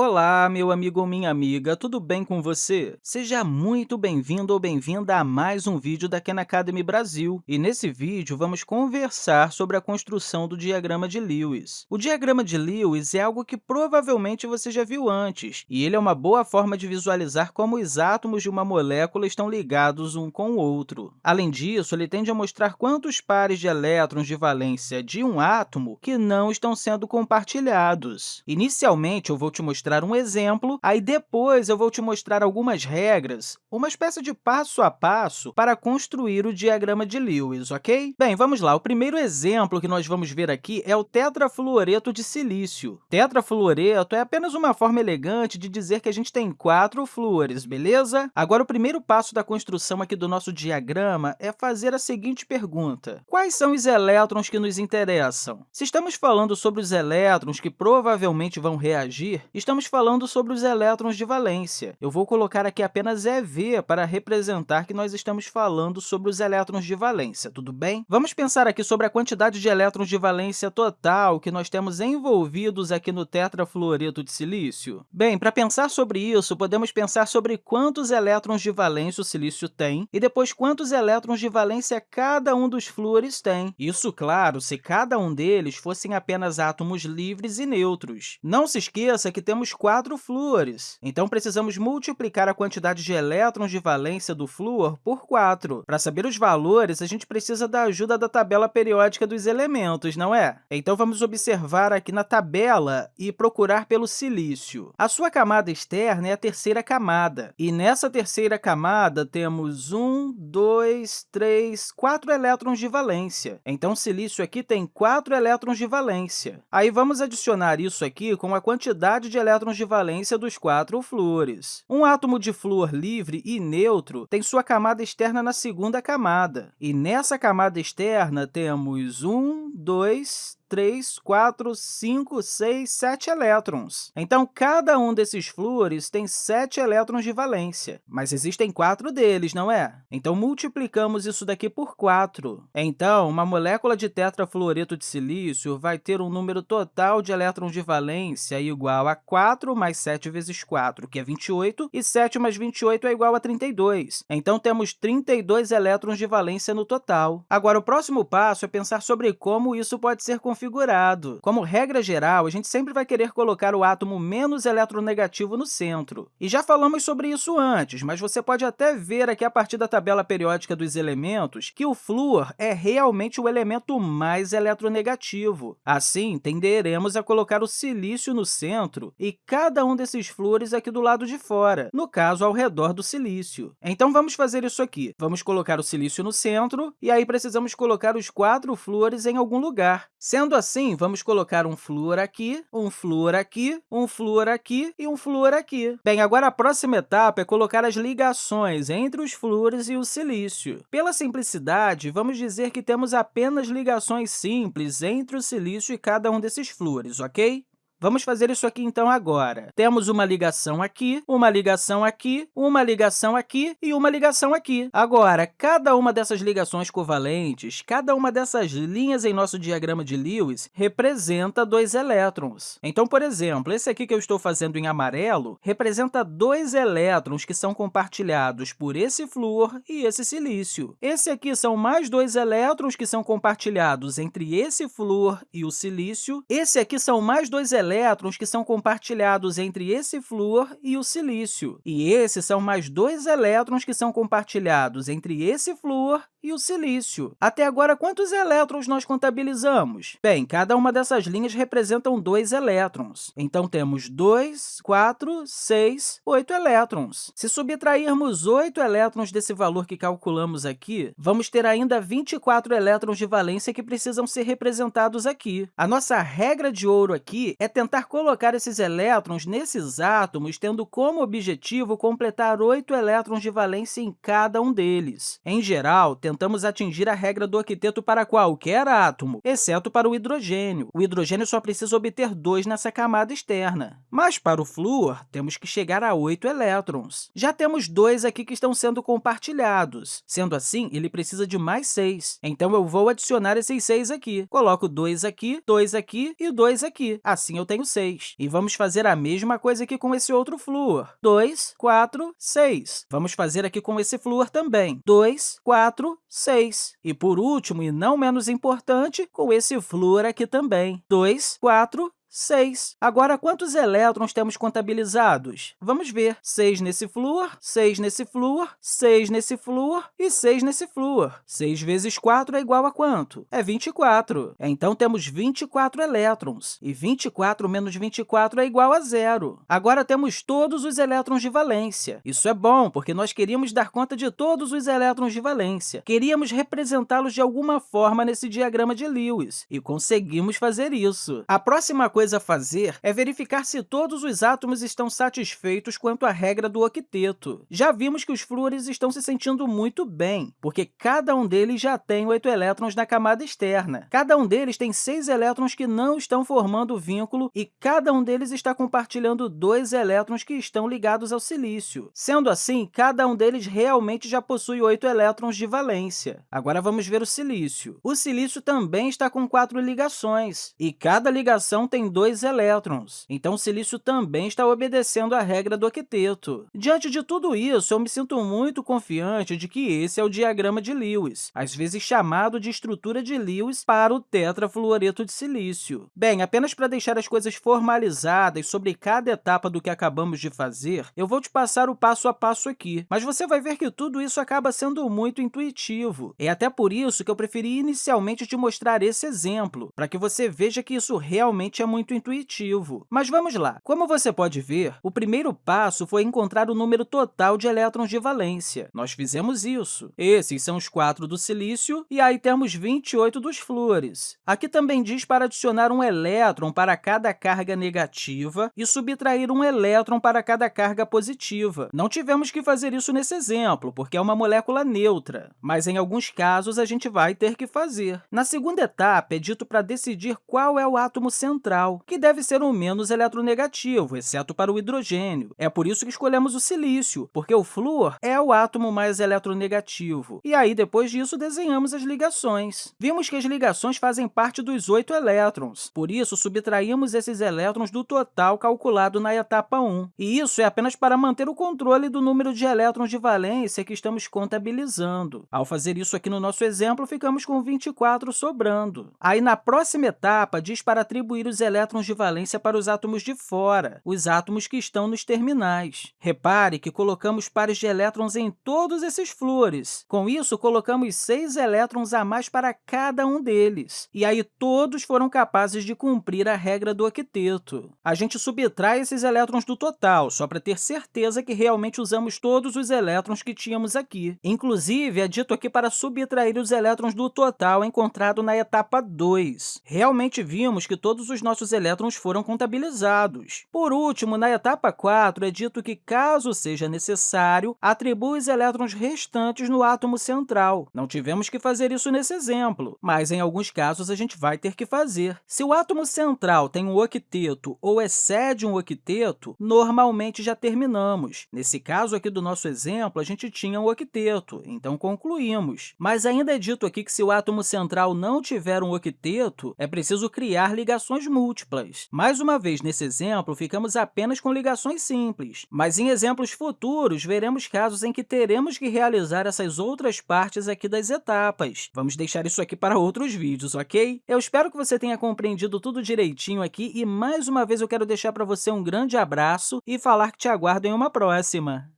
Olá, meu amigo ou minha amiga, tudo bem com você? Seja muito bem-vindo ou bem-vinda a mais um vídeo da Khan Academy Brasil. E nesse vídeo, vamos conversar sobre a construção do diagrama de Lewis. O diagrama de Lewis é algo que provavelmente você já viu antes, e ele é uma boa forma de visualizar como os átomos de uma molécula estão ligados um com o outro. Além disso, ele tende a mostrar quantos pares de elétrons de valência de um átomo que não estão sendo compartilhados. Inicialmente, eu vou te mostrar mostrar um exemplo, aí depois eu vou te mostrar algumas regras, uma espécie de passo a passo para construir o diagrama de Lewis, ok? Bem, vamos lá. O primeiro exemplo que nós vamos ver aqui é o tetrafluoreto de silício. Tetrafluoreto é apenas uma forma elegante de dizer que a gente tem quatro flúores, beleza? Agora, o primeiro passo da construção aqui do nosso diagrama é fazer a seguinte pergunta. Quais são os elétrons que nos interessam? Se estamos falando sobre os elétrons que provavelmente vão reagir, estamos estamos falando sobre os elétrons de valência. Eu vou colocar aqui apenas EV para representar que nós estamos falando sobre os elétrons de valência, tudo bem? Vamos pensar aqui sobre a quantidade de elétrons de valência total que nós temos envolvidos aqui no tetrafluoreto de silício. Bem, para pensar sobre isso, podemos pensar sobre quantos elétrons de valência o silício tem e depois quantos elétrons de valência cada um dos flúores tem. Isso, claro, se cada um deles fossem apenas átomos livres e neutros. Não se esqueça que temos temos quatro flúores. Então, precisamos multiplicar a quantidade de elétrons de valência do flúor por 4. Para saber os valores, a gente precisa da ajuda da tabela periódica dos elementos, não é? Então, vamos observar aqui na tabela e procurar pelo silício. A sua camada externa é a terceira camada, e nessa terceira camada temos 1, 2, 3, 4 elétrons de valência. Então, o silício aqui tem 4 elétrons de valência. Aí, vamos adicionar isso aqui com a quantidade de elétrons de valência dos quatro flúores. Um átomo de flúor livre e neutro tem sua camada externa na segunda camada, e nessa camada externa temos um, dois, 3, 4, 5, 6, 7 elétrons. Então, cada um desses flúores tem 7 elétrons de valência, mas existem quatro deles, não é? Então, multiplicamos isso daqui por 4. Então, uma molécula de tetrafluoreto de silício vai ter um número total de elétrons de valência igual a 4 mais 7 vezes 4, que é 28, e 7 mais 28 é igual a 32. Então, temos 32 elétrons de valência no total. Agora, o próximo passo é pensar sobre como isso pode ser configurado configurado. Como regra geral, a gente sempre vai querer colocar o átomo menos eletronegativo no centro. E já falamos sobre isso antes, mas você pode até ver aqui a partir da tabela periódica dos elementos que o flúor é realmente o elemento mais eletronegativo. Assim, tenderemos a colocar o silício no centro e cada um desses flúores aqui do lado de fora, no caso, ao redor do silício. Então, vamos fazer isso aqui. Vamos colocar o silício no centro e aí precisamos colocar os quatro flúores em algum lugar. Sendo Sendo assim, vamos colocar um flúor aqui, um flúor aqui, um flúor aqui e um flúor aqui. Bem, agora a próxima etapa é colocar as ligações entre os flúores e o silício. Pela simplicidade, vamos dizer que temos apenas ligações simples entre o silício e cada um desses flúores, ok? Vamos fazer isso aqui, então, agora. Temos uma ligação aqui, uma ligação aqui, uma ligação aqui e uma ligação aqui. Agora, cada uma dessas ligações covalentes, cada uma dessas linhas em nosso diagrama de Lewis representa dois elétrons. Então, por exemplo, esse aqui que eu estou fazendo em amarelo representa dois elétrons que são compartilhados por esse flúor e esse silício. Esse aqui são mais dois elétrons que são compartilhados entre esse flúor e o silício. Esse aqui são mais dois elétrons elétrons que são compartilhados entre esse flúor e o silício. E esses são mais dois elétrons que são compartilhados entre esse flúor e o silício. Até agora, quantos elétrons nós contabilizamos? Bem, cada uma dessas linhas representam dois elétrons. Então, temos 2, 4, 6, 8 elétrons. Se subtrairmos 8 elétrons desse valor que calculamos aqui, vamos ter ainda 24 elétrons de valência que precisam ser representados aqui. A nossa regra de ouro aqui é tentar colocar esses elétrons nesses átomos, tendo como objetivo completar 8 elétrons de valência em cada um deles. Em geral, tentamos atingir a regra do octeto para qualquer átomo, exceto para o hidrogênio. O hidrogênio só precisa obter dois nessa camada externa. Mas, para o flúor, temos que chegar a 8 elétrons. Já temos dois aqui que estão sendo compartilhados. Sendo assim, ele precisa de mais 6. Então, eu vou adicionar esses 6 aqui. Coloco 2 aqui, 2 aqui e 2 aqui. Assim, eu tenho 6. E vamos fazer a mesma coisa aqui com esse outro flúor. 2, 4, 6. Vamos fazer aqui com esse flúor também. 2, 4, 6. E, por último, e não menos importante, com esse flúor aqui também. 2, 4, 6. Agora, quantos elétrons temos contabilizados? Vamos ver. 6 nesse flúor, 6 nesse flúor, 6 nesse flúor e 6 nesse flúor. 6 vezes 4 é igual a quanto? É 24. Então, temos 24 elétrons, e 24 menos 24 é igual a zero. Agora, temos todos os elétrons de valência. Isso é bom, porque nós queríamos dar conta de todos os elétrons de valência. Queríamos representá-los de alguma forma nesse diagrama de Lewis, e conseguimos fazer isso. A próxima coisa a fazer é verificar se todos os átomos estão satisfeitos quanto à regra do octeto. Já vimos que os flúores estão se sentindo muito bem, porque cada um deles já tem oito elétrons na camada externa. Cada um deles tem seis elétrons que não estão formando vínculo e cada um deles está compartilhando dois elétrons que estão ligados ao silício. Sendo assim, cada um deles realmente já possui oito elétrons de valência. Agora, vamos ver o silício. O silício também está com quatro ligações, e cada ligação tem dois elétrons. Então, o silício também está obedecendo à regra do octeto. Diante de tudo isso, eu me sinto muito confiante de que esse é o diagrama de Lewis, às vezes chamado de estrutura de Lewis para o tetrafluoreto de silício. Bem, apenas para deixar as coisas formalizadas sobre cada etapa do que acabamos de fazer, eu vou te passar o passo a passo aqui, mas você vai ver que tudo isso acaba sendo muito intuitivo. É até por isso que eu preferi inicialmente te mostrar esse exemplo, para que você veja que isso realmente é muito muito intuitivo. Mas vamos lá. Como você pode ver, o primeiro passo foi encontrar o número total de elétrons de valência. Nós fizemos isso. Esses são os quatro do silício, e aí temos 28 dos flúores. Aqui também diz para adicionar um elétron para cada carga negativa e subtrair um elétron para cada carga positiva. Não tivemos que fazer isso nesse exemplo, porque é uma molécula neutra, mas em alguns casos a gente vai ter que fazer. Na segunda etapa, é dito para decidir qual é o átomo central que deve ser o menos eletronegativo, exceto para o hidrogênio. É por isso que escolhemos o silício, porque o flúor é o átomo mais eletronegativo. E aí, depois disso, desenhamos as ligações. Vimos que as ligações fazem parte dos oito elétrons, por isso, subtraímos esses elétrons do total calculado na etapa 1. E isso é apenas para manter o controle do número de elétrons de valência que estamos contabilizando. Ao fazer isso aqui no nosso exemplo, ficamos com 24 sobrando. Aí, na próxima etapa, diz para atribuir os elétrons elétrons de valência para os átomos de fora, os átomos que estão nos terminais. Repare que colocamos pares de elétrons em todos esses flúores. Com isso, colocamos seis elétrons a mais para cada um deles. E aí, todos foram capazes de cumprir a regra do octeto. A gente subtrai esses elétrons do total, só para ter certeza que realmente usamos todos os elétrons que tínhamos aqui. Inclusive, é dito aqui para subtrair os elétrons do total encontrado na etapa 2. Realmente vimos que todos os nossos elétrons foram contabilizados. Por último, na etapa 4, é dito que, caso seja necessário, atribua os elétrons restantes no átomo central. Não tivemos que fazer isso nesse exemplo, mas em alguns casos a gente vai ter que fazer. Se o átomo central tem um octeto ou excede um octeto, normalmente já terminamos. Nesse caso aqui do nosso exemplo, a gente tinha um octeto, então concluímos. Mas ainda é dito aqui que se o átomo central não tiver um octeto, é preciso criar ligações múltiplas múltiplas. Mais uma vez, nesse exemplo, ficamos apenas com ligações simples, mas em exemplos futuros, veremos casos em que teremos que realizar essas outras partes aqui das etapas. Vamos deixar isso aqui para outros vídeos, ok? Eu espero que você tenha compreendido tudo direitinho aqui e, mais uma vez, eu quero deixar para você um grande abraço e falar que te aguardo em uma próxima.